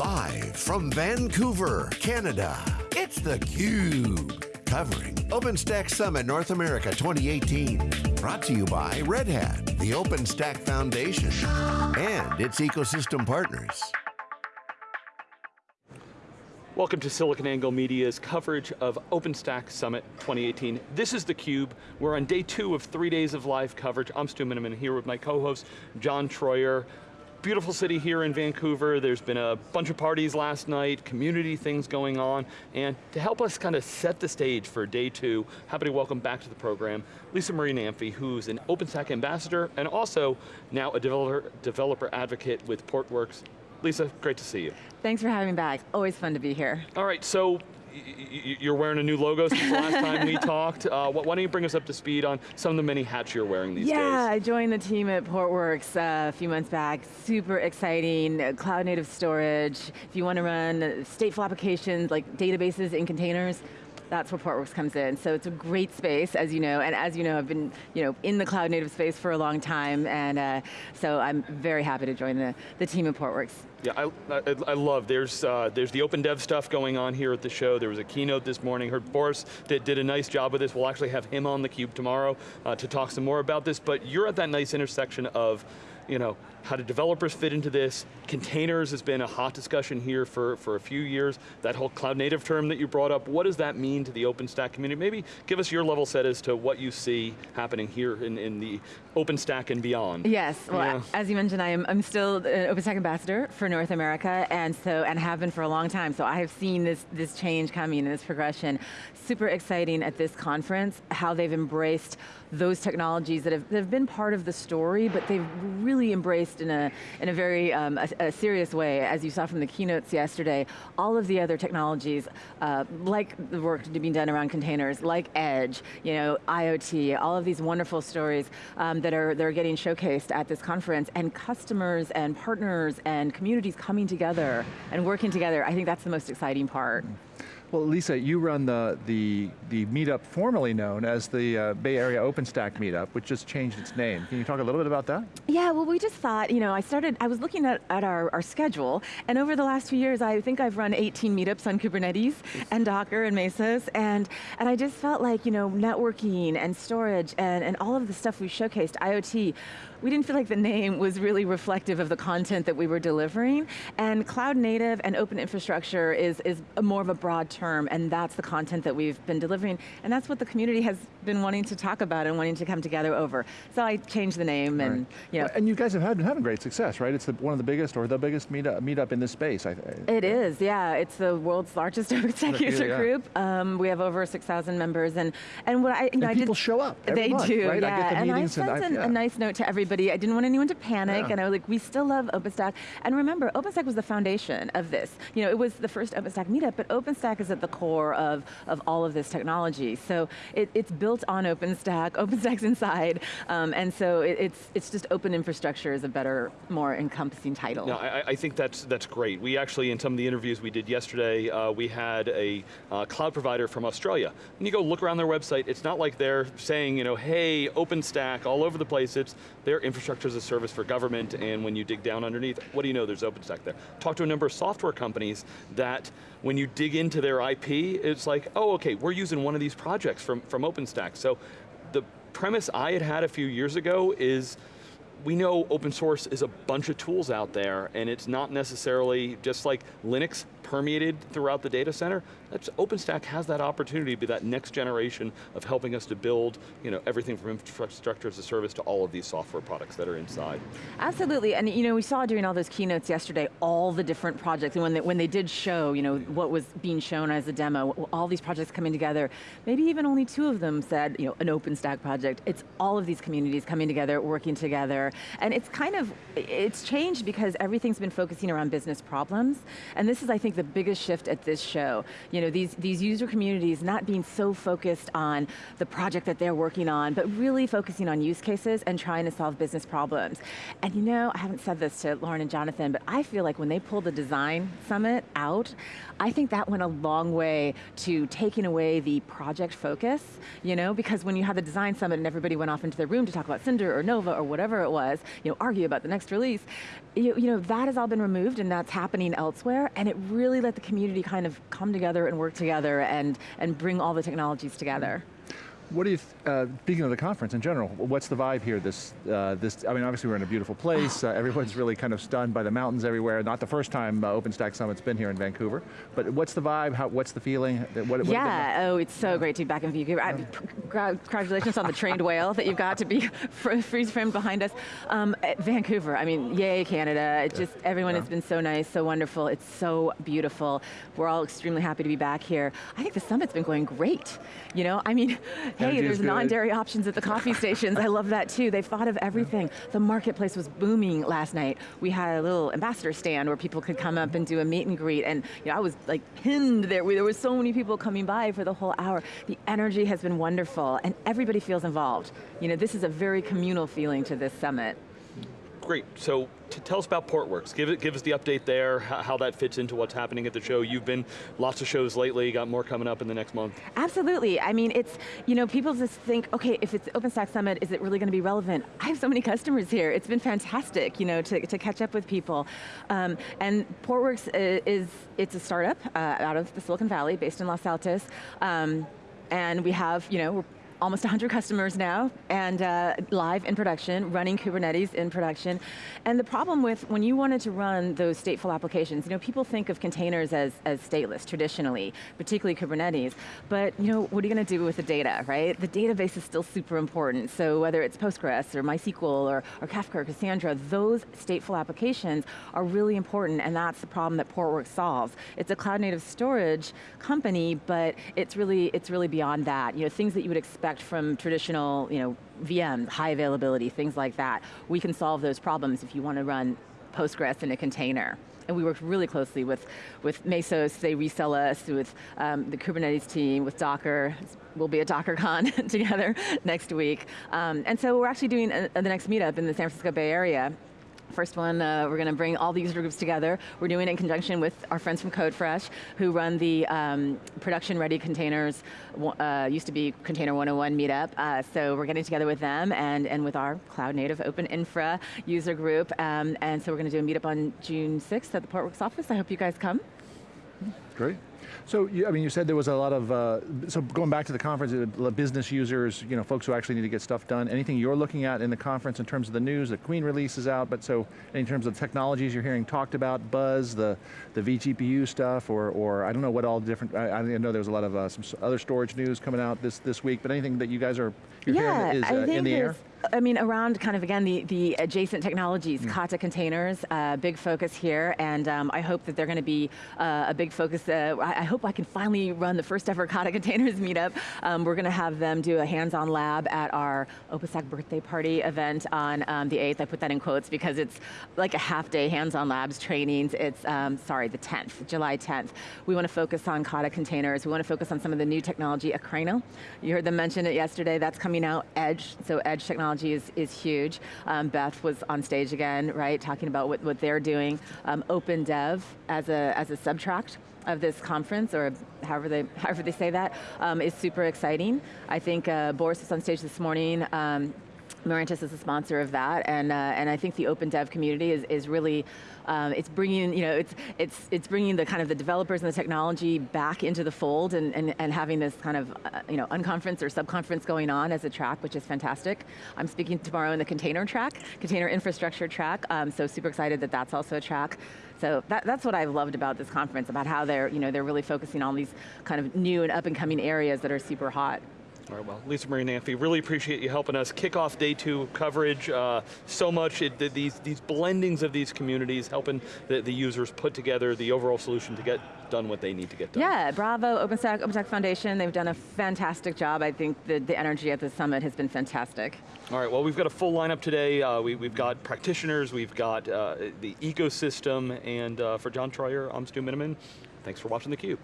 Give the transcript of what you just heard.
Live from Vancouver, Canada, it's theCUBE. Covering OpenStack Summit North America 2018. Brought to you by Red Hat, the OpenStack Foundation, and its ecosystem partners. Welcome to SiliconANGLE Media's coverage of OpenStack Summit 2018. This is theCUBE. We're on day two of three days of live coverage. I'm Stu Miniman here with my co-host, John Troyer beautiful city here in Vancouver. There's been a bunch of parties last night, community things going on, and to help us kind of set the stage for day two, happy to welcome back to the program Lisa Marie Namphy, who's an OpenStack ambassador and also now a developer, developer advocate with Portworx. Lisa, great to see you. Thanks for having me back. Always fun to be here. All right, so you're wearing a new logo since the last time we talked. Uh, why don't you bring us up to speed on some of the many hats you're wearing these yeah, days? Yeah, I joined the team at Portworx uh, a few months back. Super exciting, uh, cloud native storage. If you want to run stateful applications like databases in containers, that's where Portworx comes in. So it's a great space, as you know, and as you know, I've been you know, in the cloud native space for a long time, and uh, so I'm very happy to join the, the team at Portworx. Yeah, I, I, I, love, there's, uh, there's the open dev stuff going on here at the show. There was a keynote this morning. Heard Boris did, did a nice job with this. We'll actually have him on theCUBE tomorrow uh, to talk some more about this, but you're at that nice intersection of you know, how do developers fit into this? Containers has been a hot discussion here for, for a few years. That whole cloud native term that you brought up, what does that mean to the OpenStack community? Maybe give us your level set as to what you see happening here in, in the OpenStack and beyond. Yes, well, yeah. as you mentioned, I am, I'm still an OpenStack ambassador for North America, and so, and have been for a long time, so I have seen this, this change coming and this progression. Super exciting at this conference, how they've embraced those technologies that have, that have been part of the story, but they've really embraced in a, in a very um, a, a serious way, as you saw from the keynotes yesterday, all of the other technologies, uh, like the work being done around containers, like Edge, you know, IoT, all of these wonderful stories um, that, are, that are getting showcased at this conference, and customers and partners and communities coming together and working together, I think that's the most exciting part. Mm -hmm. Well, Lisa, you run the, the, the meetup formerly known as the uh, Bay Area OpenStack meetup, which just changed its name. Can you talk a little bit about that? Yeah, well we just thought, you know, I started, I was looking at, at our, our schedule, and over the last few years, I think I've run 18 meetups on Kubernetes, and Docker, and Mesos, and, and I just felt like, you know, networking, and storage, and, and all of the stuff we showcased, IoT, we didn't feel like the name was really reflective of the content that we were delivering, and cloud native and open infrastructure is, is more of a broad term, and that's the content that we've been delivering, and that's what the community has been wanting to talk about and wanting to come together over. So I changed the name and, right. you know. And you guys have had, been having great success, right? It's the, one of the biggest or the biggest meetup, meetup in this space. I, I, it is, yeah. It's the world's largest OpenStack user yeah. group. Um, we have over 6,000 members and, and what I, you and know, people I did, show up They month, do, right? yeah. I and I sent and I, yeah. a nice note to everybody. I didn't want anyone to panic yeah. and I was like, we still love OpenStack. And remember, OpenStack was the foundation of this. You know, it was the first OpenStack meetup, but OpenStack is at the core of, of all of this technology. So it, it's built on OpenStack, OpenStack's inside, um, and so it, it's, it's just open infrastructure is a better, more encompassing title. No, I, I, think that's, that's great. We actually, in some of the interviews we did yesterday, uh, we had a uh, cloud provider from Australia. And you go look around their website, it's not like they're saying, you know, hey, OpenStack all over the place, it's their infrastructure as a service for government, and when you dig down underneath, what do you know, there's OpenStack there. Talk to a number of software companies that when you dig into their IP, it's like, oh, okay, we're using one of these projects from, from OpenStack. So the premise I had had a few years ago is we know open source is a bunch of tools out there and it's not necessarily just like Linux permeated throughout the data center. That's, OpenStack has that opportunity to be that next generation of helping us to build you know, everything from infrastructure as a service to all of these software products that are inside. Absolutely, and you know, we saw during all those keynotes yesterday, all the different projects, and when they, when they did show you know, what was being shown as a demo, all these projects coming together, maybe even only two of them said you know, an OpenStack project. It's all of these communities coming together, working together, and it's kind of, it's changed because everything's been focusing around business problems, and this is, I think, the biggest shift at this show. You know, these, these user communities not being so focused on the project that they're working on, but really focusing on use cases and trying to solve business problems. And you know, I haven't said this to Lauren and Jonathan, but I feel like when they pulled the design summit out, I think that went a long way to taking away the project focus, you know, because when you had the design summit and everybody went off into their room to talk about Cinder or Nova or whatever it was, you know, argue about the next release, you, you know, that has all been removed and that's happening elsewhere, and it really let the community kind of come together and work together and, and bring all the technologies together. What do you, uh, speaking of the conference in general, what's the vibe here this, uh, this I mean obviously we're in a beautiful place, uh, everyone's really kind of stunned by the mountains everywhere, not the first time uh, OpenStack Summit's been here in Vancouver, but what's the vibe, How, what's the feeling? What, what yeah, oh it's so yeah. great to be back in Vancouver. I, congratulations on the trained whale that you've got to be freeze framed behind us. Um, Vancouver, I mean, yay Canada, it just, everyone yeah. has been so nice, so wonderful, it's so beautiful. We're all extremely happy to be back here. I think the summit's been going great. You know, I mean, hey, there's non-dairy options at the coffee stations. I love that too. They've thought of everything. Yeah. The marketplace was booming last night. We had a little ambassador stand where people could come up and do a meet and greet, and you know, I was like pinned there. There were so many people coming by for the whole hour. The energy has been wonderful, and everybody feels involved. You know, this is a very communal feeling to this summit. Great, so tell us about Portworx. Give, it, give us the update there, how that fits into what's happening at the show. You've been lots of shows lately, got more coming up in the next month. Absolutely, I mean, it's, you know, people just think, okay, if it's OpenStack Summit, is it really going to be relevant? I have so many customers here. It's been fantastic, you know, to, to catch up with people. Um, and Portworx is, it's a startup uh, out of the Silicon Valley, based in Los Altos. Um, and we have, you know, almost 100 customers now, and uh, live in production, running Kubernetes in production. And the problem with, when you wanted to run those stateful applications, you know, people think of containers as, as stateless, traditionally, particularly Kubernetes, but you know, what are you going to do with the data, right? The database is still super important, so whether it's Postgres or MySQL or, or Kafka or Cassandra, those stateful applications are really important, and that's the problem that Portworx solves. It's a cloud native storage company, but it's really, it's really beyond that. You know, things that you would expect from traditional you know, VM, high availability, things like that. We can solve those problems if you want to run Postgres in a container. And we worked really closely with, with Mesos, they resell us, with um, the Kubernetes team, with Docker. We'll be at DockerCon together next week. Um, and so we're actually doing a, a, the next meetup in the San Francisco Bay Area First one, uh, we're going to bring all the user groups together. We're doing it in conjunction with our friends from CodeFresh, who run the um, production-ready containers, uh, used to be Container 101 meetup. Uh, so we're getting together with them and, and with our cloud-native open infra user group. Um, and so we're going to do a meetup on June 6th at the Portworx office. I hope you guys come. Great. So, you, I mean, you said there was a lot of, uh, so going back to the conference, uh, business users, you know, folks who actually need to get stuff done. Anything you're looking at in the conference in terms of the news, the Queen release is out, but so in terms of technologies you're hearing talked about, Buzz, the, the vGPU stuff, or, or I don't know what all the different, I, I know there was a lot of uh, some other storage news coming out this, this week, but anything that you guys are you're yeah, hearing is uh, in the air? I mean, around kind of, again, the, the adjacent technologies, mm. Kata containers, uh, big focus here, and um, I hope that they're going to be uh, a big focus. Uh, I, I, hope I can finally run the first ever Kata containers meetup. Um, we're going to have them do a hands-on lab at our OpenStack birthday party event on um, the 8th. I put that in quotes because it's like a half day hands-on labs trainings. It's, um, sorry, the 10th, July 10th. We want to focus on Kata containers. We want to focus on some of the new technology, Akraino. You heard them mention it yesterday. That's coming out, Edge, so Edge technology technology is, is huge. Um, Beth was on stage again, right, talking about what, what they're doing. Um, Open Dev as a, as a subtract of this conference, or however they, however they say that, um, is super exciting. I think uh, Boris was on stage this morning, um, Mirantis is a sponsor of that, and uh, and I think the open dev community is is really um, it's bringing, you know, it's, it's, it's bringing the kind of the developers and the technology back into the fold and, and, and having this kind of, uh, you know, unconference or subconference going on as a track, which is fantastic. I'm speaking tomorrow in the container track, container infrastructure track, um, so super excited that that's also a track. So that, that's what I've loved about this conference, about how they're, you know, they're really focusing on these kind of new and up and coming areas that are super hot. All right, well, Lisa Marie Namphy, really appreciate you helping us kick off day two coverage. Uh, so much, it, these, these blendings of these communities, helping the, the users put together the overall solution to get done what they need to get done. Yeah, bravo, OpenStack, OpenStack Foundation, they've done a fantastic job. I think the, the energy at the summit has been fantastic. All right, well, we've got a full lineup today. Uh, we, have got practitioners, we've got uh, the ecosystem, and uh, for John Troyer, I'm Stu Miniman. Thanks for watching theCUBE.